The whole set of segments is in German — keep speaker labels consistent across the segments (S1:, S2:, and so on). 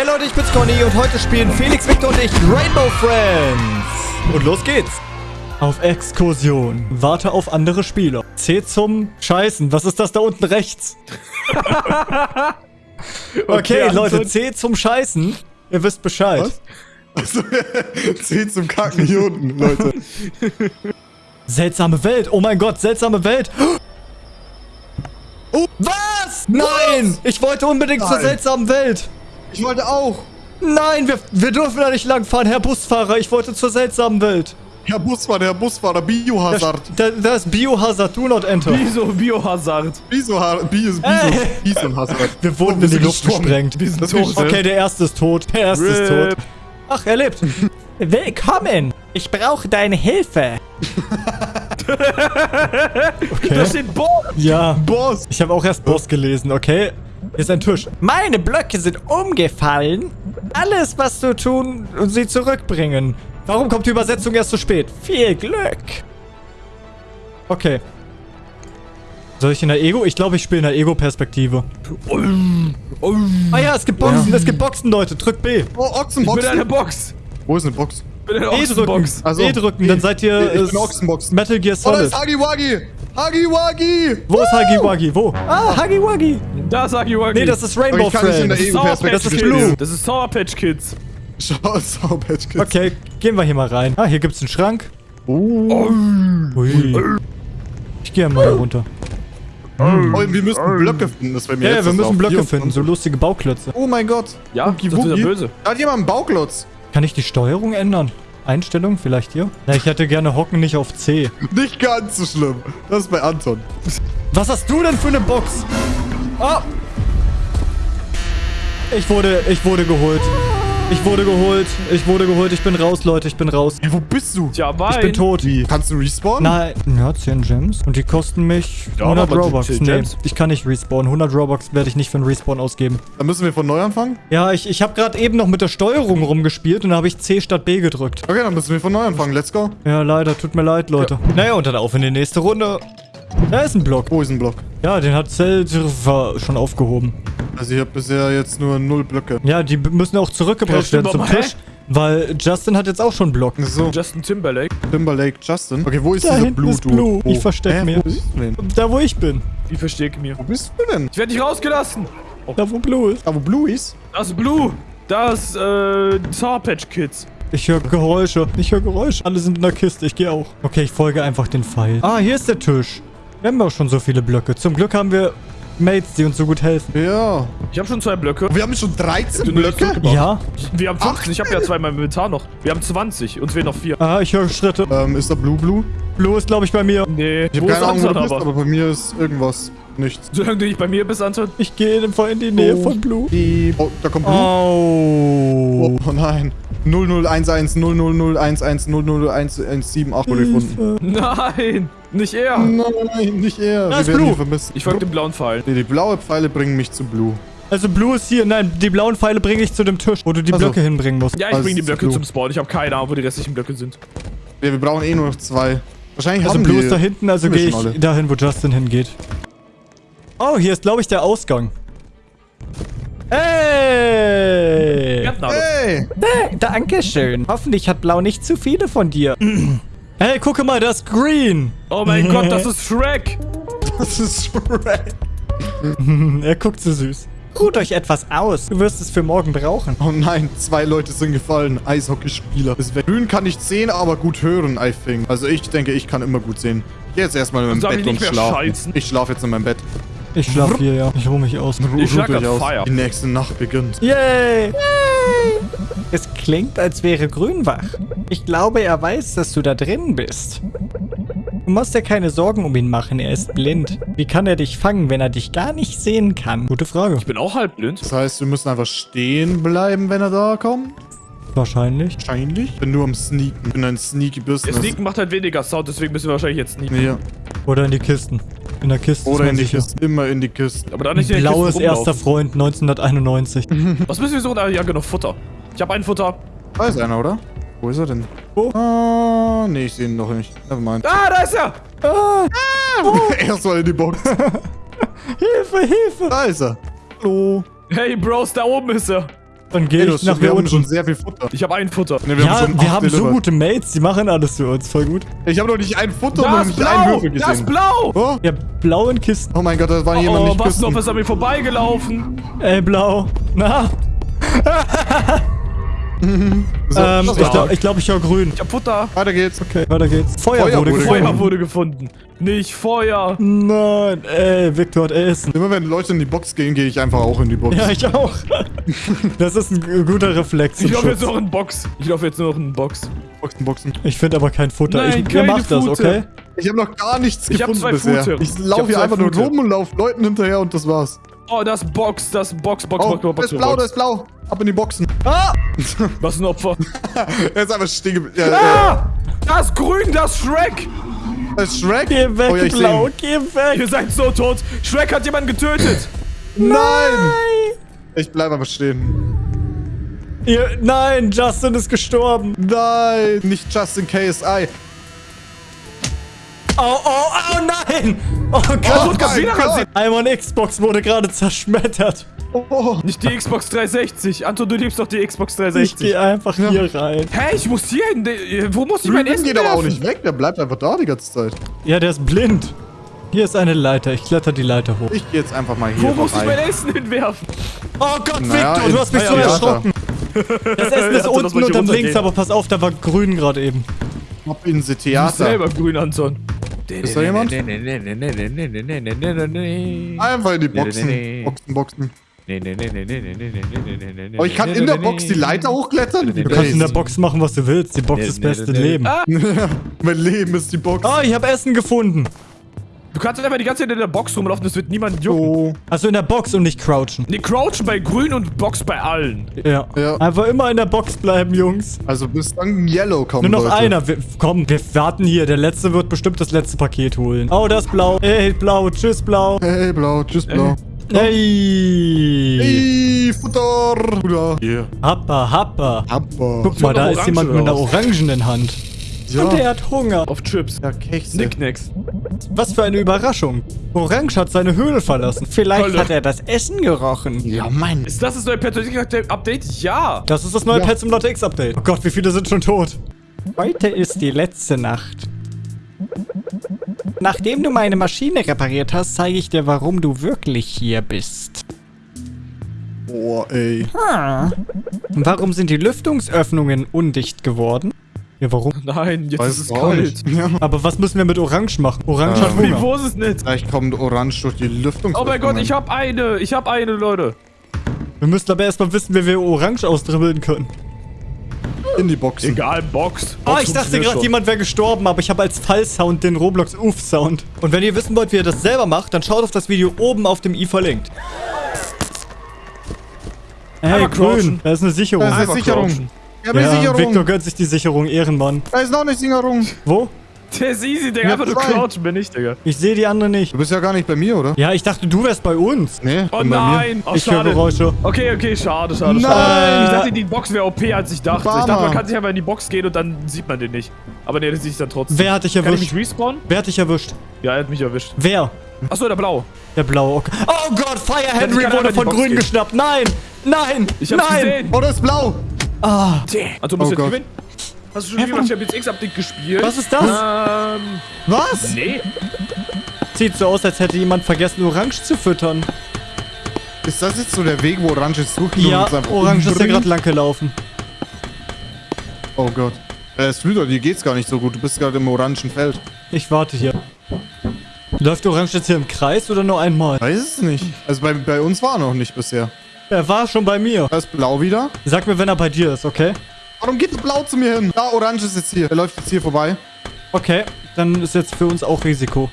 S1: Hey Leute, ich bin's Conny und heute spielen Felix, Victor und ich Rainbow Friends. Und los geht's. Auf Exkursion. Warte auf andere Spieler. C zum Scheißen. Was ist das da unten rechts? okay,
S2: Okay,
S1: Leute. C zum Scheißen. Ihr wisst Bescheid.
S3: Was? Achso, C zum Kacken hier unten, Leute.
S1: Seltsame Welt. Oh mein Gott, seltsame Welt.
S3: Oh,
S1: Was? Nein! Ich wollte unbedingt zur
S3: Nein.
S1: seltsamen Welt.
S3: Ich wollte auch.
S1: Nein, wir, wir dürfen da nicht langfahren, Herr Busfahrer. Ich wollte zur seltsamen Welt.
S3: Herr Busfahrer, Herr Busfahrer, Biohazard.
S1: da, da ist Biohazard, do not enter.
S2: Wieso Biohazard?
S3: Biso, Biso,
S1: Ey.
S3: Biso, Biohazard.
S1: Wir wurden
S3: Oh, wir
S1: in die Luft
S3: gestorben.
S1: gesprengt.
S3: Wir sind
S2: Das
S3: tot.
S2: ist
S1: Okay, der erste ist tot. Der erste ist
S2: Rip.
S1: tot. Ach, er lebt. Willkommen. Ich brauche deine Hilfe.
S2: Da
S1: Okay.
S2: steht Boss.
S1: Ja.
S3: Boss.
S1: Ich habe auch erst Boss gelesen, okay? Hier ist ein Tisch. Meine Blöcke sind umgefallen. Alles, was du tun und sie zurückbringen. Warum kommt die Übersetzung erst so spät? Viel Glück. Okay. Soll ich in der Ego? Ich glaube, ich spiele in der Ego-Perspektive. Ah ja, es gibt Boxen, es gibt Boxen, Leute. Drück B.
S3: Oh,
S2: Ich bin
S3: Ochsenbox.
S2: Box.
S3: Wo ist eine Box?
S2: Ich bin in einer
S1: E drücken.
S2: Ochsenbox.
S3: Also,
S1: E drücken, dann seid ihr
S3: Ich bin Ochsenbox.
S1: Metal Gear
S3: Oh, da
S1: Solid.
S3: ist Huggy Wuggy. Huggy Wuggy.
S1: Wo ist Huggy Wuggy? Wo? Ah, Huggy Wuggy.
S2: Da ich Wuggy.
S1: Nee, das ist Rainbow
S3: ich kann nicht in der
S1: Friends.
S2: Patch
S1: Das ist. Blue.
S2: Das ist Sour Patch Kids.
S3: Schau, Sour Patch Kids.
S1: Okay, gehen wir hier mal rein. Ah, hier gibt's einen Schrank.
S3: Oh.
S1: Ui. Ich gehe mal hier runter.
S3: oh, wir müssen Blöcke finden. Das wäre mir
S1: Ja, ja,
S3: jetzt
S1: wir müssen. Blöcke finden, so lustige Bauklötze.
S3: Oh mein Gott.
S2: Ja,
S3: Wuggy,
S2: das ist ja böse.
S3: Da hat jemand einen Bauklotz.
S1: Kann ich die Steuerung ändern? Einstellung vielleicht hier? Ja, ich hätte gerne Hocken nicht auf C.
S3: Nicht ganz so schlimm. Das ist bei Anton.
S1: Was hast du denn für eine Box? Ah! Ich wurde, ich wurde geholt. Ich wurde geholt. Ich wurde geholt. Ich bin raus, Leute. Ich bin raus.
S3: Hey, wo bist du?
S2: Tja, Wein.
S1: Ich bin tot.
S3: Wie? Kannst du respawnen?
S1: Nein. Ja, 10 Gems. Und die kosten mich
S2: Ja,
S1: 100
S2: aber die
S1: Robux.
S2: 10
S1: Nee,
S2: Gems.
S1: ich kann nicht respawnen. 100 Robux werde ich nicht für einen Respawn ausgeben.
S3: Dann müssen wir von neu anfangen?
S1: Ja, ich, ich habe gerade eben noch mit der Steuerung rumgespielt und da habe ich C statt B gedrückt.
S3: Okay, dann müssen wir von neu anfangen. Let's go.
S1: Ja, leider. Tut mir leid, Leute. Naja, und dann auf in die nächste Runde. Da ist ein Block.
S3: Wo ist ein Block?
S1: Ja, den hat Cell schon aufgehoben.
S3: Also ich habe bisher jetzt nur null Blöcke.
S1: Ja, die müssen auch zurückgebracht werden zum? Tisch. Weil Justin hat jetzt auch schon Block.
S3: So,
S2: Justin Timberlake.
S3: Timberlake Justin. Okay, wo ist
S1: Da
S3: dieser
S1: hinten
S3: Blue
S1: ist? Blue. Ich versteck
S3: Hä,
S1: mir.
S3: Wo bist du denn?
S1: Da, wo ich bin.
S2: Ich mir?
S3: Wo bist du denn?
S2: Ich werde nicht rausgelassen.
S1: Da, wo Blue ist.
S3: Da, wo Blue ist?
S2: Das ist Blue. Das ist äh, Sour Patch Kids.
S1: Ich höre Geräusche. Ich höre Geräusche. Alle sind in der Kiste. Ich gehe auch. Okay, ich folge einfach den Pfeil. Ah, hier ist der Tisch. Wir haben auch schon so viele Blöcke. Zum Glück haben wir Mates, die uns so gut helfen.
S3: Ja.
S2: Ich habe schon zwei Blöcke.
S3: Wir haben schon 13
S2: Du nur nicht
S3: Blöcke?
S1: Ja.
S2: Wir haben 15. Ich habe ja zwei in meinem Inventar noch. Wir haben 20. Uns fehlen noch vier.
S1: Ah, ich höre Schritte.
S3: Ähm, ist da Blue Blue?
S1: Blue ist, glaube ich, bei mir.
S2: Nee.
S3: Ich habe keine Ahnung, wo du bist,
S2: aber?
S3: aber bei mir ist irgendwas. Nichts.
S2: Solange du nicht bei mir bist, Anton.
S1: Ich gehe in die Nähe
S3: Oh.
S1: von Blue.
S3: Die oh, da kommt Blue.
S1: Oh.
S3: Oh, nein. 0011 0001 001178 wurde gefunden.
S2: Nein. Nicht er.
S3: Nein, nicht er.
S1: Da
S3: Wir
S1: ist
S3: werden
S1: Blue.
S3: ihn vermissen.
S2: Ich folge dem blauen Pfeil.
S3: Nee, die blaue Pfeile bringen mich zu Blue.
S1: Also Blue ist hier. Nein, die blauen Pfeile bringe ich zu dem Tisch, wo du die
S3: Also.
S1: Blöcke hinbringen musst.
S2: Ja, ich
S3: Also
S2: bringe die Blöcke
S3: Blue.
S2: zum Spawn. Ich habe keine Ahnung, wo die restlichen Blöcke sind.
S3: Ja, wir brauchen eh nur noch zwei. Wahrscheinlich
S1: Also
S3: haben
S1: Blue
S3: die...
S1: ist da hinten, also gehe ich
S3: alle.
S1: dahin, wo Justin hingeht. Oh, hier ist, glaube ich, der Ausgang. Hey!
S2: Gärtner.
S3: Hey!
S1: Dankeschön. Hoffentlich hat Blau nicht zu viele von dir. hey, gucke mal, das ist Green.
S2: Oh mein Gott, das ist Shrek.
S3: Das ist Shrek.
S1: Er guckt so süß. Ruht euch etwas aus. Du wirst es für morgen brauchen.
S3: Oh nein, zwei Leute sind gefallen. Eishockeyspieler. Grün kann nicht sehen, aber gut hören, I think. Also ich denke, ich kann immer gut sehen. Ich gehe jetzt erstmal in mein
S2: Soll ich
S3: Bett und schlafen.
S2: scheißen?
S3: Ich schlafe jetzt in meinem Bett.
S1: Ich schlaf hier, ja. Ich ruhe mich aus.
S3: Ruh-
S2: Ich
S3: euch
S2: grad
S3: aus.
S2: Feuer.
S3: Die nächste Nacht beginnt.
S1: Yay! Es klingt, als wäre Grün wach. Ich glaube, er weiß, dass du da drin bist. Du musst dir keine Sorgen um ihn machen, er ist blind. Wie kann er dich fangen, wenn er dich gar nicht sehen kann? Gute Frage.
S2: Ich bin auch halb blind.
S3: Das heißt, wir müssen einfach stehen bleiben, wenn er da kommt.
S1: Wahrscheinlich.
S3: Wahrscheinlich. Ich bin nur am Sneaken. Ich bin ein Sneaky
S2: Der
S3: Business.
S2: Sneaken macht halt weniger Sound, deswegen müssen wir wahrscheinlich jetzt sneaken.
S3: Ja.
S1: Oder in die Kisten. In der Kiste ist
S3: Oder in die
S1: sicher.
S3: Kiste. Immer in die Kiste.
S2: Aber da nicht in den
S1: Blaues
S2: Kisten
S1: erster. Freund 1991.
S2: Was müssen wir suchen? Ah, ja, genug Futter. Ich habe ein Futter.
S3: Da ist einer, oder? Wo ist er denn?
S1: Wo?
S3: Ah, nee, ich sehe ihn noch nicht. Nevermind.
S2: Ah, da ist er!
S1: Ah,
S3: er soll in die Box.
S1: Hilfe, Hilfe!
S3: Da ist er. Hallo.
S2: Hey, Bros, da oben ist er.
S1: Dann gehe ich nach
S3: wir haben schon
S1: unten.
S3: sehr viel Futter.
S2: Ich habe ein Futter.
S3: Ne,
S1: Ja,
S3: schon
S1: wir
S3: acht
S1: haben so gute Mates, die machen alles für uns. Voll gut.
S3: Ich habe noch nicht ein Futter und noch
S2: Das
S3: nicht einen
S2: Blau!
S3: Würfel
S2: Das
S3: gesehen.
S2: Blau!
S3: Oh,
S1: Ja, blauen Kisten.
S3: oh mein Gott, da war jemand
S2: Oh,
S3: nicht
S2: was noch
S3: küssen.
S2: ist an mir vorbeigelaufen?
S1: Ey, blau. Na?
S3: So,
S1: Ähm, ich glaube, ich, glaub, ich höre grün.
S2: Ich hab Futter.
S3: Weiter geht's.
S1: Okay, weiter geht's. Feuer,
S3: Feuer
S1: wurde
S3: wurde
S1: gefunden.
S2: Feuer wurde gefunden. Nicht Feuer.
S1: Nein, ey, Victor hat Essen.
S3: Immer wenn Leute in die Box gehen, gehe ich einfach auch in die Box.
S1: Ja, ich auch. Das ist ein guter Reflex.
S2: Ich laufe jetzt noch in Box. Ich laufe jetzt nur noch in Box.
S3: Boxen, Boxen.
S1: Ich finde aber kein Futter.
S2: Nein,
S1: ich, ihr
S2: keine
S1: macht das,
S2: Fute.
S1: okay?
S3: Ich habe noch gar nichts
S2: Ich hab
S3: gefunden
S2: zwei
S3: bisher.
S2: Fute.
S3: Ich laufe hier einfach nur
S2: Fute.
S3: rum und laufe Leuten hinterher und das war's.
S2: Oh, das Box, das Box, Box,
S3: Oh,
S2: Box, Box,
S3: da ist
S2: Box,
S3: blau, da
S2: Box.
S3: ist blau. Ab in die Boxen.
S1: Ah!
S2: Was ein Opfer.
S3: er ist einfach stehen geblieben. Ja, ja.
S2: Ah! Das Grün, das Shrek.
S3: Das ist Shrek.
S1: Geh weg,
S3: oh, ja,
S1: blau, geh weg.
S2: Ihr seid so tot. Shrek hat jemanden getötet.
S3: Nein. Ich bleib einfach stehen.
S1: Ihr, nein, Justin ist gestorben.
S3: Nein. Nicht Justin KSI.
S1: Oh, oh, oh nein. Oh
S3: Oh
S1: Gott.
S2: Gott, wieder
S3: Gott.
S2: rasiert.
S1: Einmal Xbox wurde gerade zerschmettert.
S3: Oh.
S2: Nicht die Xbox 360. Anton, du liebst doch die Xbox
S1: Ich
S2: 360.
S1: gehe einfach hier rein.
S2: Hä, ich muss hier hin. De- Wo muss ich mein Essen
S3: geht aber auch nicht weg. Der bleibt einfach da die ganze Zeit.
S1: Ja, der ist blind. Hier ist eine Leiter. Ich kletter die Leiter hoch.
S3: Ich gehe jetzt einfach mal hier
S2: Wo muss ich mein Essen hinwerfen?
S1: Oh Gott,
S3: Naja,
S1: Victor, du hast mich
S3: ins
S1: so
S3: Theater.
S1: erschrocken. Das Essen ist unten
S2: hier
S1: unterm links, aber pass auf, da war grün gerade eben.
S3: Ab in the
S2: Du bist
S3: Theater.
S2: selber grün, Anton.
S3: Ist da jemand? Einfach in die Boxen. Boxen, Boxen. Oh, ich kann in der Box die Leiter hochklettern?
S1: Du kannst in der. Box machen, was du willst. Die Box ist das beste Leben.
S2: Ah,
S3: mein Leben ist die Box.
S1: Oh, ich habe Essen gefunden.
S2: Du kannst einfach die ganze Zeit in der Box rumlaufen, das wird niemand jucken.
S3: Oh.
S1: Also in der Box und nicht crouchen.
S2: Ne, crouchen bei grün und Box bei allen.
S1: Ja.
S3: Ja.
S1: Einfach immer in der Box bleiben, Jungs.
S3: Also bis dann Yellow kommt,
S1: Nur noch
S3: Leute.
S1: einer. Wir, komm, wir warten hier. Der letzte wird bestimmt das letzte Paket holen. Oh, das ist blau. Ey, blau. Tschüss, blau.
S3: Hey, blau. Tschüss, blau.
S1: Hey.
S3: Hey, Futter. Bruder. Yeah.
S1: Happa, happa.
S3: Aber.
S1: Guck mal, da ist jemand mit einer orangenen Hand.
S3: Ja.
S1: Und der hat Hunger.
S2: Auf Chips.
S3: Ja, Kekse.
S2: Knickknacks.
S1: Was für eine Überraschung. Orange hat seine Höhle verlassen. Vielleicht
S2: Hölle.
S1: hat er das Essen gerochen.
S3: Ja, Mann.
S2: Ist das das neue Persönlichkeits-Update? Ja.
S1: Das ist das neue
S3: Ja.
S1: Pet Simulator X Update. Oh Gott, wie viele sind schon tot? Heute ist die letzte Nacht. Nachdem du meine Maschine repariert hast, zeige ich dir, warum du wirklich hier bist.
S3: Boah, ey.
S1: Ah. Warum sind die Lüftungsöffnungen undicht geworden? Ja, warum?
S2: Nein, jetzt
S3: Weiß
S2: ist es
S3: auch
S2: kalt.
S3: nicht. Ja.
S1: Aber was müssen wir mit Orange machen? Orange
S3: Ähm.
S1: hat
S2: Wie,
S1: Hunger.
S2: wo ist es nicht?
S3: Vielleicht kommt Orange durch die Lüftung.
S2: Oh mein Gott, ich hab eine. Ich hab eine, Leute.
S1: Wir müssen aber erstmal wissen, wie wir Orange ausdribbeln können.
S3: In die Boxen.
S2: Egal, Box.
S1: Oh,
S2: Box
S1: ich dachte gerade, jemand wäre gestorben, aber ich habe als Fallsound den Roblox Uff-Sound. Und wenn ihr wissen wollt, wie ihr das selber macht, dann schaut auf das Video oben auf dem i verlinkt. Hey,
S2: Einmal
S1: grün,
S2: crouchen.
S1: da ist eine Sicherung.
S3: Da ist eine Sicherung. Ja, aber
S1: Ja,
S3: die Sicherung.
S1: Victor gönnt sich die Sicherung, Ehrenmann.
S3: Da ist noch eine Sicherung.
S1: Wo?
S2: Der ist easy, Digga. Einfach nur
S3: zwei.
S2: crouchen bin ich, Digga.
S1: Ich sehe die andere nicht.
S3: Du bist ja gar nicht bei mir, oder?
S1: Ja, ich dachte, du wärst bei uns.
S3: Nee,
S2: Oh
S3: bin bei mir.
S2: nein. Oh,
S1: ich höre. Geräusche.
S2: Okay, okay, schade, schade,
S3: Nein.
S2: schade. Ich dachte, die Box wäre OP, als ich dachte. Ich dachte, man kann sich einfach in die Box gehen und dann sieht man den nicht. Aber nee, das sieht ich dann trotzdem.
S1: Wer hat dich
S2: Kann ich
S1: erwischt?
S2: mich respawnen?
S1: Wer hat dich erwischt?
S2: Ja, er hat mich erwischt.
S1: Wer?
S2: Achso, der Blau.
S1: Der blaue. Okay. Oh Gott, Fire Henry wurde von grün
S2: gehen.
S1: geschnappt. Nein! Nein!
S2: Ich hab's
S1: Nein!
S2: gesehen.
S3: Oh, das ist blau.
S1: Ah,
S2: Also, du musst
S3: Oh
S2: jetzt
S3: Gott.
S2: gewinnen. Hast du schon jemand Champions X Update gespielt?
S1: was ist das?
S2: Ähm,
S3: Was?
S2: nee.
S1: Sieht so aus, als hätte jemand vergessen, Orange zu füttern.
S3: Ist das jetzt so der Weg, wo Orange ist suchen
S1: Ja,
S3: uns einfach
S1: Orange ist ja gerade lang gelaufen.
S3: Oh Gott. Äh, Slüder, dir geht's gar nicht so gut. Du bist gerade im orangen Feld.
S1: Ich warte hier. Läuft Orange jetzt hier im Kreis oder nur einmal?
S3: Weiß es nicht. Also bei, bei uns war er noch nicht bisher.
S1: Er war schon bei mir.
S3: Da ist blau wieder.
S1: Sag mir, wenn er bei dir ist, okay?
S3: Warum geht der blau zu mir hin? Da, orange ist jetzt hier. Er läuft jetzt hier vorbei.
S1: Okay, dann ist jetzt für uns auch Risiko.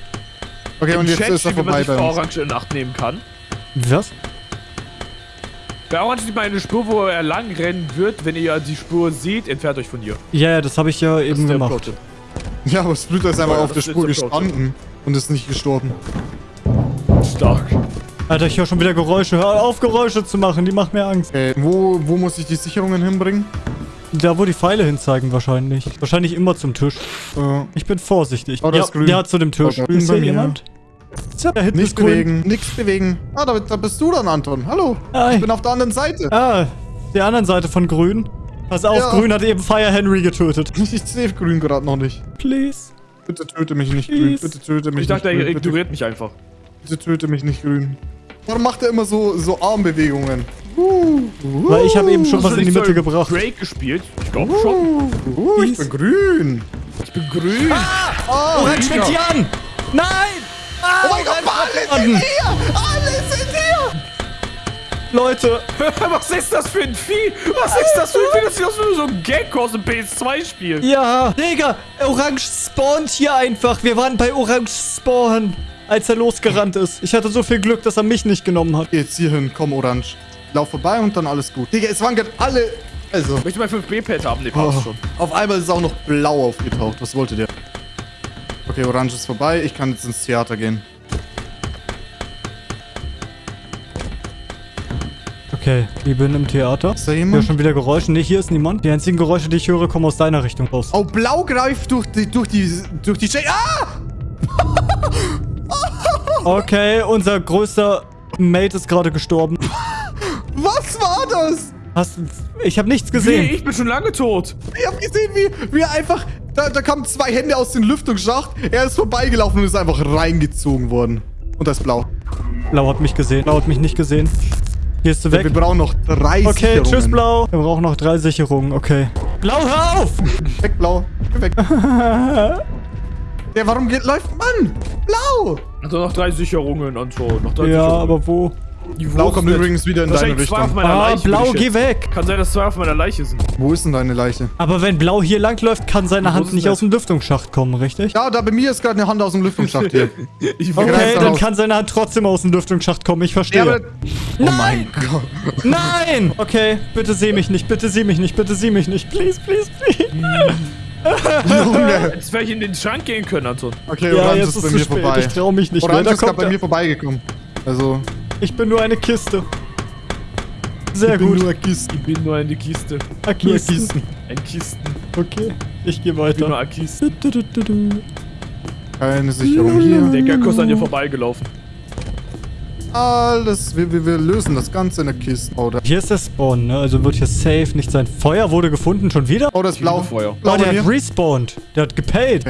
S3: Okay, und
S2: Im
S3: jetzt
S2: Chat
S3: ist er
S2: steht, wie man
S3: vorbei
S2: sich
S3: bei uns.
S2: Orange in Acht nehmen kann.
S1: Was?
S2: Bei Orange sieht man eine Spur, wo er lang rennen wird. Wenn ihr die Spur seht, entfernt euch von hier.
S1: Ja, ja, das habe ich ja
S2: Das
S1: eben gemacht.
S2: Pro-Tipp.
S3: Ja, aber Splitter ist einfach
S2: Oh ja,
S3: auf der Spur gestanden und ist nicht gestorben.
S2: Stark.
S1: Alter, ich höre schon wieder Geräusche. Hör auf, Geräusche zu machen, die machen mir Angst.
S3: Okay, wo, wo muss ich die Sicherungen hinbringen?
S1: Da, wo die Pfeile hinzeigen wahrscheinlich. Wahrscheinlich immer zum Tisch.
S3: Äh,
S1: Ich bin vorsichtig.
S3: Oh, das
S1: ja, ja, zu dem Tisch.
S3: Oh
S1: ist hier jemand? Da hinten
S3: nicht
S1: ist grün.
S3: bewegen, nichts bewegen. Ah, da, da bist du dann, Anton. Hallo.
S1: Hi.
S3: Ich bin auf der anderen Seite.
S1: Ah, Der anderen Seite von Grün. Pass auf,
S3: Ja.
S1: Grün hat eben Fire Henry getötet.
S3: Ich sehe grün gerade noch nicht.
S1: Please.
S3: Bitte töte mich nicht grün. Bitte töte mich
S2: Ich dachte,
S3: nicht
S2: er ignoriert mich einfach.
S3: bitte töte mich nicht grün. Warum macht er immer so, so Armbewegungen? Uh,
S1: Weil ich habe eben schon was in die Mitte
S2: so
S1: gebracht.
S2: Drake gespielt? Ich glaube schon.
S3: uh, ich bin grün.
S2: Ich bin grün.
S3: Oh,
S1: Orange fängt hier an! Nein! Ah,
S3: oh mein Gott, alle sind hier! Alle sind hier!
S1: Leute,
S2: Was ist das für ein Vieh? Was ist das für ein Vieh? Das sieht aus wie so ein Gag aus dem PS2-Spiel.
S1: ja, Digga, Orange spawnt hier einfach. Wir waren bei Orange Spawn, als er losgerannt ist. Ich hatte so viel Glück, dass er mich nicht genommen hat.
S3: Geh jetzt hier hin, komm, Orange. Lauf vorbei und dann alles gut. Digga, es waren gerade alle... Also,
S2: Möchte ich mein 5B-Pad haben?
S3: Oh,
S2: passt schon.
S3: auf einmal ist auch noch blau aufgetaucht. Was wollte der? Okay, Orange ist vorbei. Ich kann jetzt ins Theater gehen.
S1: Okay, ich bin im Theater.
S3: Ist da jemand?
S1: schon wieder Geräusche. Nee, hier ist niemand. Die einzigen Geräusche, die ich höre, kommen aus deiner Richtung raus.
S3: Oh, blau greift durch die... Durch die... Durch die... Sch ah!
S1: Okay, unser größter Mate ist gerade gestorben.
S3: Was war das?
S1: Hast, ich habe nichts
S2: Wie,
S1: gesehen.
S2: ich bin schon lange tot.
S3: Ich hab gesehen, wie, wie er einfach... Da, da kamen zwei Hände aus dem Lüftungsschacht. Er ist vorbeigelaufen und ist einfach reingezogen worden. Und das ist blau.
S1: Blau hat mich gesehen. Blau hat mich nicht gesehen. Gehst du
S3: Wir
S1: weg?
S3: brauchen noch drei
S1: Okay,
S3: Sicherungen.
S1: tschüss, Blau. Wir brauchen noch drei Sicherungen. Okay. Blau, hör auf!
S3: Weg, blau. Geh weg. Der, warum geht, läuft Mann? Blau!
S2: Also noch drei Sicherungen und so. Noch drei
S1: Ja,
S2: Sicherungen.
S1: aber wo?
S2: Die
S3: Blau kommt übrigens wieder in deine
S2: Wahrscheinlich zwei auf
S3: Richtung.
S2: meiner
S1: Ah,
S2: Leiche.
S1: Blau, geh weg!
S2: Kann sein, dass zwei auf meiner Leiche sind.
S3: Wo ist denn deine Leiche?
S1: Aber wenn Blau hier langläuft, kann seine Hand nicht
S2: das?
S1: aus dem Lüftungsschacht kommen, richtig?
S3: Ja, da bei mir ist gerade eine Hand aus dem Lüftungsschacht hier.
S2: Ich
S1: Okay, dann
S3: raus.
S1: kann seine Hand trotzdem aus dem Lüftungsschacht kommen. Ich verstehe.
S3: Ja, aber, oh mein Gott.
S1: Nein! Okay, bitte sieh mich nicht, bitte sieh mich nicht, bitte sieh mich nicht. Please, please, please.
S3: Junge.
S2: Jetzt wäre ich in den Schrank gehen können, Anton.
S3: Okay,
S1: Ja,
S3: Orange
S1: jetzt
S3: ist
S1: ist
S3: bei
S1: zu
S3: mir
S1: spät.
S3: vorbei.
S1: Ich trau mich nicht mehr.
S3: Orange
S1: Da
S3: ist gerade bei mir vorbeigekommen. Also,
S1: Ich bin nur eine Kiste. Sehr
S3: ich bin
S1: gut.
S3: nur Kisten.
S2: Ich bin nur eine Kiste.
S1: Ah,
S3: Nur
S1: Kisten.
S2: Ein Kisten.
S1: Okay, ich gehe
S2: Ich bin nur
S1: weiter. du, du.
S3: Keine Sicherung hier.
S2: Der Gecko ist an dir vorbeigelaufen.
S3: Alles, wir, wir, wir lösen das Ganze in der Kiste. Oh, da,
S1: Hier ist der Spawn, ne? Also wird hier safe nicht sein. Feuer wurde gefunden, schon wieder?
S3: oh, das ist blau.
S2: Feuer.
S3: Blau
S1: Oh, der hat respawned. Der hat gepaid.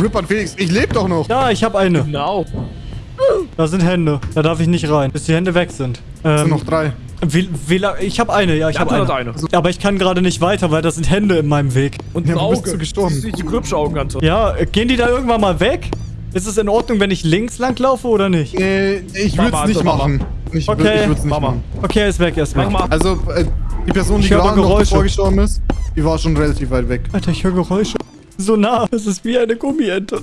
S3: Rippert Felix, ich lebe doch noch.
S1: Ja, ich habe eine.
S2: Genau.
S1: Da sind Hände. Da darf ich nicht rein, bis die Hände weg sind.
S3: Es sind
S1: Ähm,
S3: noch drei.
S1: wie, wie? Ich habe eine, ja, ich habe eine.
S2: eine.
S1: Aber ich kann gerade nicht weiter, weil da sind Hände in meinem Weg.
S2: Und
S3: Ja,
S2: ein
S3: du bist
S2: Auge.
S3: so gestorben.
S2: Die Grübschaugen, Anton.
S1: Ja, gehen die da irgendwann mal weg? Ist es in Ordnung, wenn ich links lang laufe oder nicht?
S3: Äh, ich würde es nicht
S2: Anton, Mama.
S3: machen. Ich
S1: Okay.
S3: würde es nicht
S2: Mama.
S3: machen.
S1: Okay, er ist weg, er ist weg.
S2: Mach mal.
S3: Also, äh, die Person, die
S1: Ich
S3: gerade noch
S1: Geräusche.
S3: davor gestorben ist, die war schon relativ weit weg.
S1: Alter, ich höre Geräusche. So nah. Das ist wie eine Gummiente.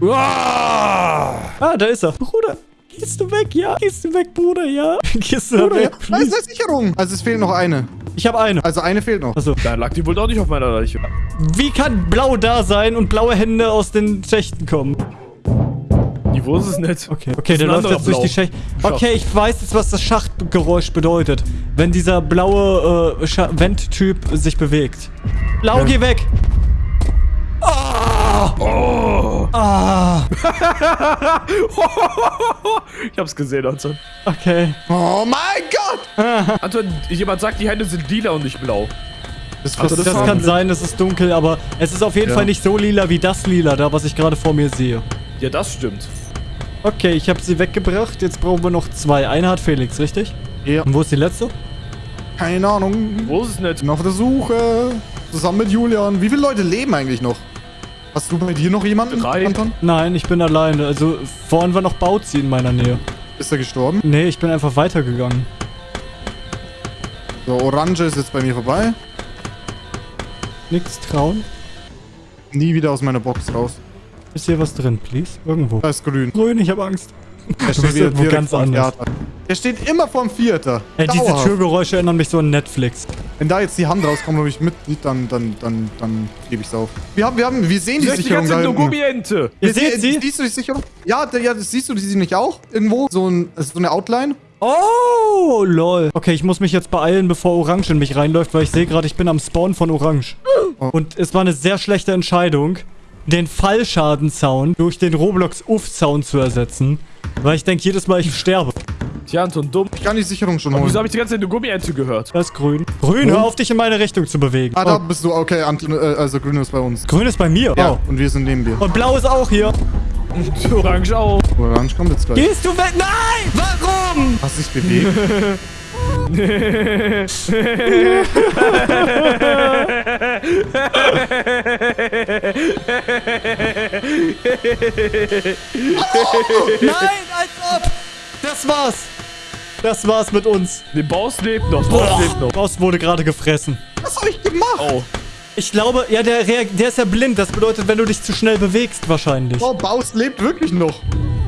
S2: Uah!
S1: Ah, da ist er. Bruder, gehst du weg? Ja. Gehst du weg, Bruder? Ja. Gehst du
S3: Oder?
S1: weg,
S3: Da ist eine Sicherung. Also, es fehlt noch eine.
S1: Ich habe eine.
S3: Also, eine fehlt noch.
S1: Also,
S2: Da lag die wohl doch nicht auf meiner Leiche.
S1: wie kann blau da sein und blaue Hände aus den Schächten kommen?
S2: Die Wurst ist nicht.
S1: Okay, okay, der läuft jetzt durch die.
S2: Schacht.
S1: Okay, ich weiß jetzt, was das Schachtgeräusch bedeutet. Wenn dieser blaue äh, Vent-Typ sich bewegt. Blau,
S3: Ja.
S1: geh weg! Ah!
S2: Oh.
S1: Ah!
S2: ich hab's gesehen, Anton.
S1: Okay.
S3: Oh mein Gott!
S2: Anton, jemand sagt, die Hände sind lila und nicht blau.
S3: Das,
S2: Also
S1: Das,
S2: das
S1: kann sein, es ist dunkel, aber es ist auf jeden
S3: Ja.
S1: Fall nicht so lila wie das lila da, was ich gerade vor mir sehe.
S2: Ja, das stimmt.
S1: Okay, ich habe sie weggebracht. Jetzt brauchen wir noch zwei. Eine hat Felix, richtig?
S3: Ja.
S1: Und wo ist die letzte?
S3: Keine Ahnung.
S2: Wo ist es nicht?
S3: Bin auf der Suche. Zusammen mit Julian. Wie viele Leute leben eigentlich noch? Hast du bei dir noch jemanden,
S2: Drei.
S3: Anton?
S1: Nein, ich bin alleine. Also vorhin war noch Bauzi in meiner Nähe.
S3: Ist er gestorben?
S1: Nee, ich bin einfach weitergegangen.
S3: So, Orange ist jetzt bei mir vorbei.
S1: Nichts trauen.
S3: Nie wieder aus meiner Box raus.
S1: Ist hier was drin, please? Irgendwo.
S3: Da ist grün.
S1: Grün, ich habe Angst.
S3: Der
S1: bist irgendwo
S3: direkt
S1: ganz anders.
S3: Theater. Der steht immer vorm Vierter.
S1: Ey, diese. Türgeräusche erinnern mich so an Netflix.
S3: Wenn da jetzt die Hand rauskommt und ich mit, dann, dann, dann, dann gebe ich's auf. Wir haben, wir haben, wir sehen die
S2: Die, die
S3: Sicherung
S2: ganze
S3: da.
S2: Gummiente.
S1: Ihr
S3: Wir
S1: seht sie?
S3: Siehst du die Sicherung? Ja, da- ja, siehst du sie nicht auch? Irgendwo? So, ein, so eine Outline?
S1: Oh, lol. Okay, ich muss mich jetzt beeilen, bevor Orange in mich reinläuft, weil ich sehe gerade, ich bin am Spawn von Orange.
S3: Oh.
S1: Und es war eine sehr schlechte Entscheidung, den Fallschaden-Sound durch den Roblox-Uff-Sound zu ersetzen, weil ich denke jedes Mal, ich sterbe.
S2: Tja, Anton, dumm.
S3: Ich kann die Sicherung schon
S2: Wieso
S3: holen.
S2: habe ich die ganze Zeit eine Gummiente gehört?
S1: Das ist grün. Grün, hör auf, dich in meine Richtung zu bewegen.
S3: Ah, da
S1: Oh,
S3: bist du. Okay, Anton, äh, also grün ist bei uns.
S1: grün ist bei mir.
S3: Ja,
S1: Oh.
S3: und wir sind neben dir.
S1: Und blau ist auch hier.
S2: Orange auch.
S3: Orange kommt jetzt gleich.
S1: Gehst du weg? Nein! Warum?
S3: Hast dich bewegt?
S1: Nein, als ob! Das war's! Das war's mit uns.
S2: Der Boss lebt noch. Boss lebt noch.
S1: Boss wurde gerade gefressen.
S3: Was hab ich gemacht?
S2: Oh.
S1: Ich glaube, ja, der, der ist ja blind. Das bedeutet, wenn du dich zu schnell bewegst, wahrscheinlich.
S3: Oh, Baust lebt wirklich noch.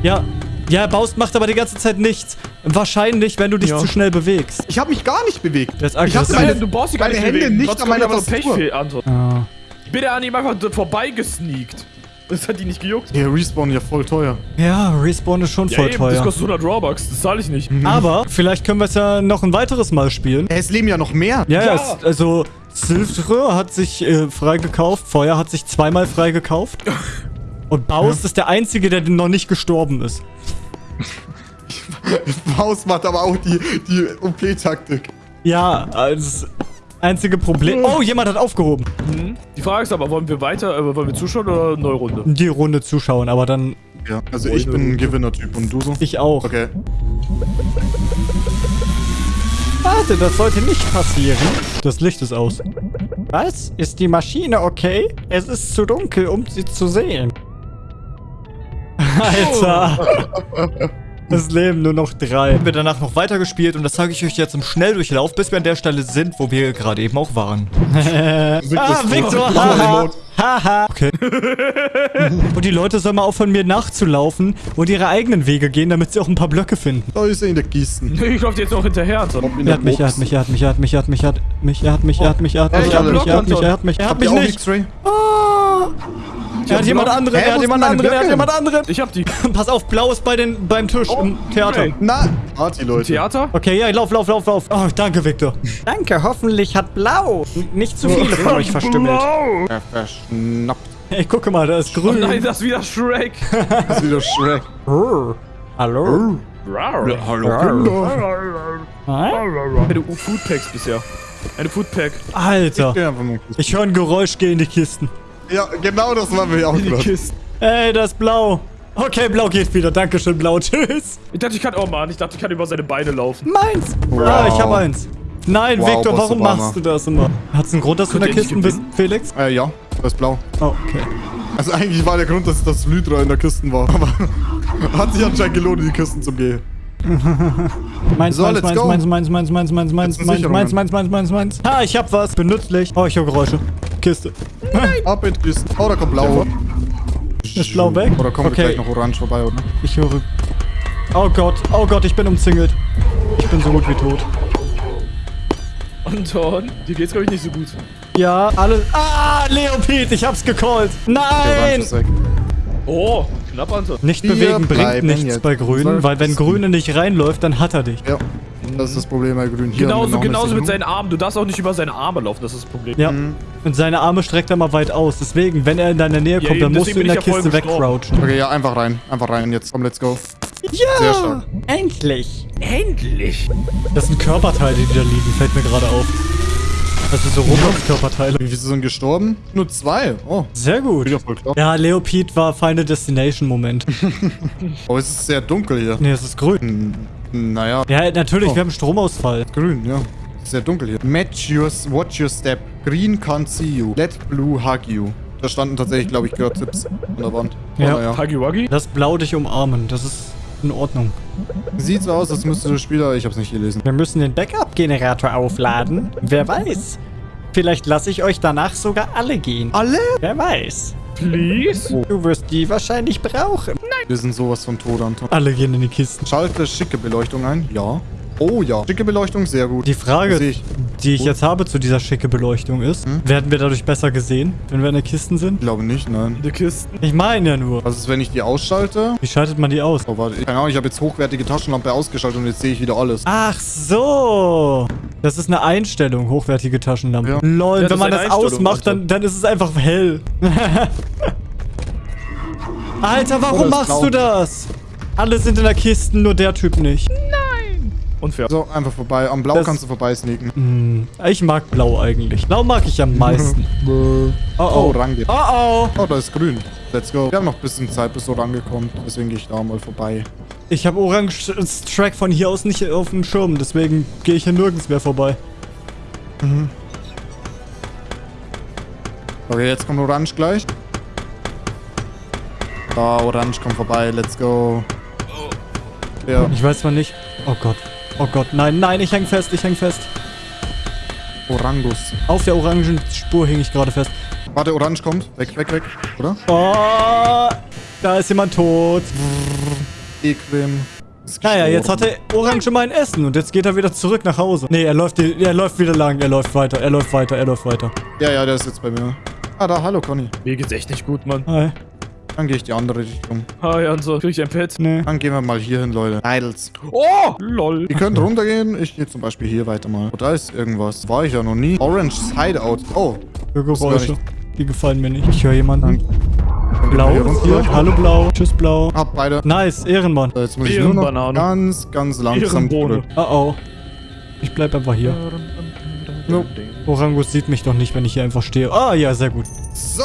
S1: Ja. Ja, Baust macht aber die ganze Zeit nichts. Wahrscheinlich, wenn du dich
S2: Ja.
S1: zu schnell bewegst.
S3: Ich habe mich gar nicht bewegt.
S1: Ist
S3: Ich hab meine-
S2: du brauchst dich gar
S3: meine
S2: nicht
S3: Hände
S2: bewegen.
S3: nicht
S2: Sonst
S3: an meiner Tastatur.
S2: Pechfehl, Anton.
S1: Ah.
S2: Ich bin der an ihm einfach vorbeigesneakt. Das hat die nicht gejuckt.
S3: Der Respawn ja voll teuer.
S1: Ja, Respawn ist schon
S2: Ja,
S1: voll
S2: eben,
S1: teuer.
S2: das kostet 100 Robux. Das zahle ich nicht.
S1: Aber vielleicht können wir es ja noch ein weiteres Mal spielen.
S3: Es leben ja noch mehr.
S1: Ja, ja,
S2: Ja.
S1: es, also Silvre hat sich äh, freigekauft, Feuer hat sich zweimal freigekauft. Und Baus ist der Einzige, der noch nicht gestorben ist.
S3: Baust macht aber auch die, die OP-Taktik.
S1: Ja, das einzige Problem... Oh, jemand hat aufgehoben.
S2: Mhm. Die Frage ist aber, wollen wir weiter, äh, wollen wir zuschauen oder eine neue Runde?
S1: Die Runde zuschauen, aber dann
S3: Ja, also ich bin ein Gewinner-Typ und du so?
S1: ich auch.
S3: Okay.
S1: Warte, das sollte nicht passieren. Das Licht ist aus. Was? Ist die Maschine okay? Es ist zu dunkel, um sie zu sehen. Alter. Es leben nur noch drei. Haben wir danach noch weitergespielt und das zeige ich euch jetzt im Schnelldurchlauf, bis wir an der Stelle sind, wo wir gerade eben auch waren. ah, Victor, haha. Haha. Okay. und die Leute sollen mal aufhören, mir nachzulaufen und ihre eigenen Wege gehen, damit sie auch ein paar Blöcke finden.
S3: Da ist er in der Kiste.
S2: Ich laufe jetzt noch hinterher, Anton.
S3: In
S1: Er
S3: der
S1: hat mich, er hat
S3: Box.
S1: mich, er hat mich, er hat mich, er hat mich, er hat mich, er hat mich, er hat mich, er hat
S3: Hey,
S1: mich,
S3: ich
S1: er hat
S3: hab
S1: mich, er hat mich,
S2: Block,
S1: er hat mich, er hat
S3: Habt
S1: mich
S3: ihr auch
S1: nicht. Er hat jemand anderen,
S3: Hä,
S1: er hat jemand
S3: meine
S1: anderen, er hat jemand anderen.
S2: Ich hab die.
S1: Pass auf, blau ist bei den, beim Tisch im Theater.
S3: Na, Party, Leute.
S2: Theater?
S1: Okay, ja, lauf, lauf, lauf, lauf. Oh, danke, Victor. Danke, hoffentlich hat blau nicht zu viele von euch verstümmelt.
S2: Blau.
S3: Er verschnappt.
S1: Ey, gucke mal, da ist
S2: Oh
S1: grün.
S2: nein, das ist wieder Shrek.
S3: Das ist wieder Shrek.
S1: Rrr. Hallo? Hä?
S2: Eine Foodpacks bisher. Eine Foodpack.
S1: Alter, ich höre ein Geräusch, geh in die Kisten.
S3: Ja, genau das war mir auch.
S2: Kiste.
S1: Ey, das ist blau. Okay, blau geht wieder. Dankeschön, blau. Tschüss.
S2: Ich dachte, ich kann. Oh Mann, ich dachte, ich kann über seine Beine laufen.
S1: Meins.
S3: Wow.
S1: Ah, ich hab eins. Nein,
S3: Wow,
S1: Victor, warum machst du das immer? Hat's einen Grund, dass du in der
S2: Könnt
S1: Kiste bist, Felix?
S3: Äh, ja, das ist blau.
S1: Oh, okay.
S3: Also eigentlich war der Grund, dass das Lydra in der Kisten war. Aber hat sich anscheinend gelohnt, in die Kisten zu gehen.
S1: Meins,
S3: So,
S1: meins, meins, meins, meins, meins, meins, meins, meins, meins, meins,
S3: Sicherungen.
S1: meins, meins, meins, meins. Ha, ich hab was. Benützlich. Oh, ich höre Geräusche. Kiste.
S3: Ab in die Kisten. Oh, da kommt blau.
S1: Ist blau weg?
S3: Oder kommt
S1: Okay.
S3: gleich noch orange vorbei, oder?
S1: Ich höre... Oh Gott, oh Gott, ich bin umzingelt. Ich bin so gut wie tot.
S2: Anton, dir geht's, glaube ich, nicht so gut.
S1: Ja, alle... Ah, Leopid, ich hab's gecallt. Nein!
S2: Oh, knapp, Anton.
S1: Nicht
S3: Wir
S1: bewegen bringt nichts
S3: jetzt.
S1: bei Grünen, weil wenn Grüne nicht reinläuft, dann hat er dich.
S3: Ja, das ist das Problem bei Grün. Hier
S2: Genauso, genauso mit seinen Armen. Du darfst auch nicht über seine Arme laufen, das ist das Problem.
S1: Ja. Und seine Arme streckt er mal weit aus. Deswegen, wenn er in deine Nähe
S2: Ja,
S1: kommt, dann
S2: eben,
S1: musst du in der
S2: ja
S1: Kiste wegcrouchen.
S3: Okay, ja, einfach rein. Einfach rein jetzt. Komm, let's go.
S1: Ja!
S3: Sehr stark.
S1: Endlich!
S2: Endlich!
S1: Das sind Körperteile, die da liegen, fällt mir gerade auf. Das sind so Roblox-Körperteile.
S3: Wie viele sind gestorben? Nur zwei. Oh,
S1: Sehr gut.
S3: wieder voll klar.
S1: Ja, Leopid war Final Destination-Moment.
S3: Oh, es ist sehr dunkel hier.
S1: nee, es ist grün.
S3: Naja,
S1: Ja, natürlich,
S3: Oh.
S1: wir haben Stromausfall.
S3: grün, ja. Sehr dunkel hier. Match your, watch your step. Green can't see you. Let blue hug you. Da standen tatsächlich, glaube ich, gerade Tipps an der Wand. Oh,
S1: Ja.
S3: naja.
S2: Huggy Wuggy?
S1: Lass Blau dich umarmen, das ist in Ordnung.
S3: Sieht so aus, als müsste der Spieler... Ich hab's nicht gelesen.
S1: Wir müssen den Backup-Generator aufladen. Wer weiß. Vielleicht lasse ich euch danach sogar alle gehen.
S3: Alle?
S1: Wer weiß.
S2: Please?
S1: Du wirst die wahrscheinlich brauchen.
S3: Wir sind sowas von tot, Anton.
S1: Alle gehen in die Kisten.
S3: Schalte schicke Beleuchtung ein. Ja. Oh ja. Schicke Beleuchtung, sehr gut.
S1: Die Frage,
S3: ich.
S1: die ich jetzt habe zu dieser schicke Beleuchtung ist,
S3: Hm?
S1: werden wir dadurch besser gesehen, wenn wir in den Kisten sind?
S3: Ich glaube nicht, nein.
S2: Die Kisten.
S1: Ich meine ja nur.
S3: Was ist, wenn ich die ausschalte?
S1: Wie schaltet man die aus?
S3: Oh, warte. Keine Ahnung, ich habe jetzt hochwertige Taschenlampe ausgeschaltet und jetzt sehe ich wieder alles.
S1: Ach so. Das ist eine Einstellung, hochwertige Taschenlampe.
S3: Ja.
S1: Lol,
S2: Ja,
S1: wenn man das ausmacht, dann,
S2: Alter.
S1: dann ist es einfach hell. Alter, warum
S3: ist
S1: machst du das? Alle sind in der Kiste, nur der Typ nicht.
S2: Unfair.
S3: So, einfach vorbei. Am Blau
S1: Das-
S3: kannst du vorbei sneaken.
S1: Hm, ich mag blau eigentlich. Blau mag ich am meisten. Oh
S3: Oh,
S1: oh.
S3: Range.
S1: Oh oh.
S3: Oh, da ist grün. Let's go. Wir haben noch ein bisschen Zeit, bis so rangekommt. Deswegen gehe ich da mal vorbei.
S1: Ich habe Orange Track von hier aus nicht auf dem Schirm, deswegen gehe ich hier nirgends mehr vorbei.
S3: Okay, jetzt kommt Orange gleich. Da, Orange kommt vorbei. Let's go. Ja.
S1: Ich weiß zwar nicht. Oh Gott. Oh Gott. Nein, nein, ich häng fest, ich häng fest.
S3: Orangus.
S1: Auf der orangen Spur hing ich gerade fest.
S3: Warte, Orange kommt. Weg, weg, weg. Oder?
S1: Oh, da ist jemand tot.
S3: Equim.
S1: Naja, jetzt hat
S3: gestorben.
S1: er Orange mein Essen und jetzt geht er wieder zurück nach Hause. Nee, er läuft, die- er läuft wieder lang, er läuft weiter, er läuft weiter, er läuft weiter.
S3: Ja, ja, der ist jetzt bei mir. Ah, da, hallo Conny.
S2: Mir geht's echt nicht gut, Mann.
S1: Hi.
S3: Dann gehe ich die andere Richtung.
S2: Hi, Hanso. Krieg ich ein Pet?
S1: Nee.
S3: Dann gehen wir mal hier hin, Leute. Idols.
S2: Oh! Lol.
S3: Ihr könnt runtergehen. Ich gehe zum Beispiel hier weiter mal. Oh, da ist irgendwas. War ich ja noch nie. Orange Hideout. Oh.
S1: Für
S3: gar
S1: Geräusche. Die gefallen mir nicht. Ich höre jemanden.
S3: Dann
S1: Blau ist
S3: runter.
S1: hier. Hallo Blau. Tschüss Blau.
S3: Hab beide.
S1: Nice, Ehrenmann.
S3: So, Jetzt muss ich nur noch ganz, ganz langsam zurück.
S1: Oh oh. Ich bleib einfach hier.
S3: No.
S1: Orangus sieht mich doch nicht, wenn ich hier einfach stehe. Ah, ja, sehr gut.
S3: So.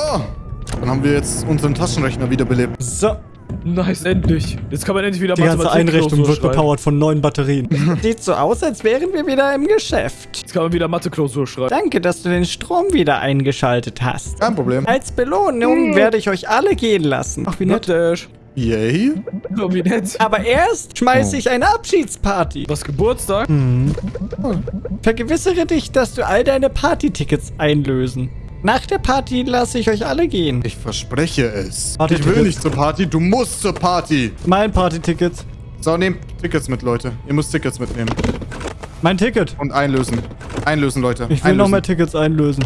S3: Dann haben wir jetzt unseren Taschenrechner wiederbelebt.
S1: So,
S2: Nice, endlich. Jetzt kann man endlich wieder
S1: die ganze Einrichtung wird bepowert von neuen Batterien.
S4: Sieht so aus, als wären wir wieder im Geschäft.
S2: Jetzt kann man wieder Mathe-Klausur schreiben.
S4: Danke, dass du den Strom wieder eingeschaltet hast.
S3: Kein Problem.
S4: Als Belohnung werde ich euch alle gehen lassen.
S1: Ach, wie
S2: Nett.
S3: Yay.
S2: Oh, wie nett.
S4: Aber erst schmeiße ich eine Abschiedsparty.
S2: Was Geburtstag?
S4: Vergewissere dich, dass du all deine Partytickets einlösen. Nach der Party lasse ich euch alle gehen.
S3: Ich verspreche es.
S1: Party-Tickets.
S3: ich will nicht zur Party. Du musst zur Party.
S1: Mein Partyticket.
S3: So, nehmt Tickets mit, Leute. Ihr müsst Tickets mitnehmen.
S1: Mein Ticket.
S3: Und einlösen. Einlösen, Leute.
S1: Ich will
S3: einlösen.
S1: noch mehr Tickets einlösen.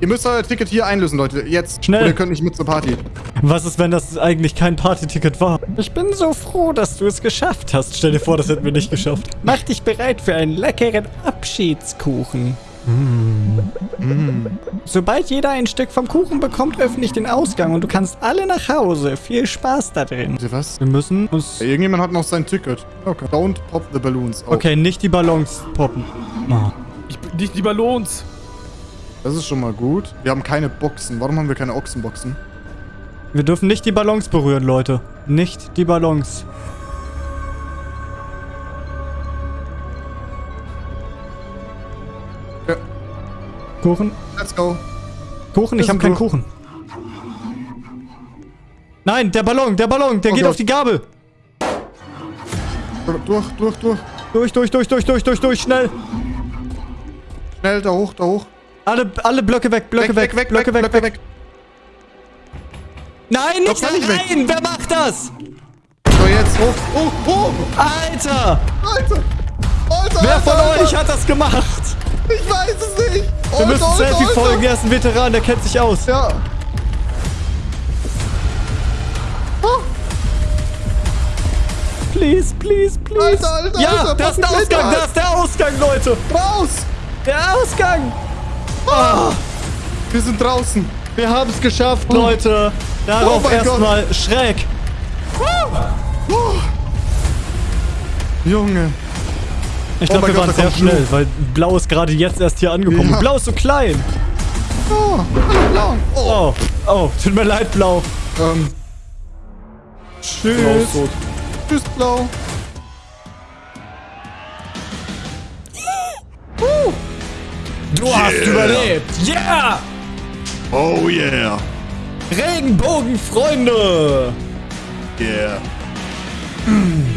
S3: Ihr müsst euer Ticket hier einlösen, Leute. Jetzt.
S1: Schnell.
S3: Oder ihr könnt nicht mit zur Party.
S1: Was ist, wenn das eigentlich kein Partyticket war?
S4: Ich bin so froh, dass du es geschafft hast.
S1: Stell dir vor, das hätten wir nicht geschafft.
S4: Mach dich bereit für einen leckeren Abschiedskuchen. Sobald jeder ein Stück vom Kuchen bekommt, öffne ich den Ausgang und du kannst alle nach Hause. Viel Spaß da drin.
S3: Seht ihr was?
S1: Wir müssen uns...
S3: Irgendjemand hat noch sein Ticket. Okay. Don't pop the balloons. Oh,
S1: Okay, nicht die Ballons poppen. Ah.
S2: Ich nicht die Ballons.
S3: Das ist schon mal gut. Wir haben keine Boxen. Warum haben wir keine Ochsenboxen?
S1: Wir dürfen nicht die Ballons berühren, Leute. Nicht die Ballons. Kuchen?
S3: Let's go.
S1: Kuchen? Ich habe keinen. Kuchen. Nein, der Ballon, der Ballon, der
S3: Oh
S1: geht
S3: Gott.
S1: auf die Gabel.
S3: Durch, durch, durch.
S1: Durch, durch, durch, durch, durch, durch, durch, schnell.
S3: Schnell, da hoch, da hoch.
S1: Alle, alle Blöcke weg, Blöcke weg, Blöcke weg, weg. Nein, nicht
S3: Da kann ich weg.
S1: rein! Wer macht das?
S3: So, jetzt hoch. Oh, oh.
S1: Alter!
S3: Alter. Alter,
S1: Wer
S3: Alter,
S1: von
S3: Alter.
S1: euch hat das gemacht?
S3: Ich weiß es nicht.
S1: Wir müssen Selfie folgen, er ist ein Veteran, der kennt sich aus.
S3: Ja.
S1: Please, please, please.
S3: Alter, Alter,
S1: ja,
S3: Alter,
S1: da ist der Ausgang,
S3: nicht
S1: da ist der Ausgang, Leute.
S3: Raus.
S1: Der Ausgang.
S3: Wir sind draußen.
S1: Wir haben es geschafft, Leute. Darauf
S3: Oh
S1: erstmal schräg.
S3: Junge.
S1: Ich
S3: Oh
S1: glaube,
S3: mein
S1: wir
S3: Gott,
S1: waren sehr
S3: kommt Blue.
S1: schnell, weil Blau ist gerade jetzt erst hier angekommen.
S3: Ja.
S1: Blau ist so klein.
S3: Oh, Blau. Oh.
S1: Oh, oh, tut mir leid, Blau.
S3: Ähm. Tschüss. Tschüss, Blau.
S1: Du hast überlebt. Yeah!
S3: Oh yeah.
S1: Regenbogenfreunde.
S3: Yeah.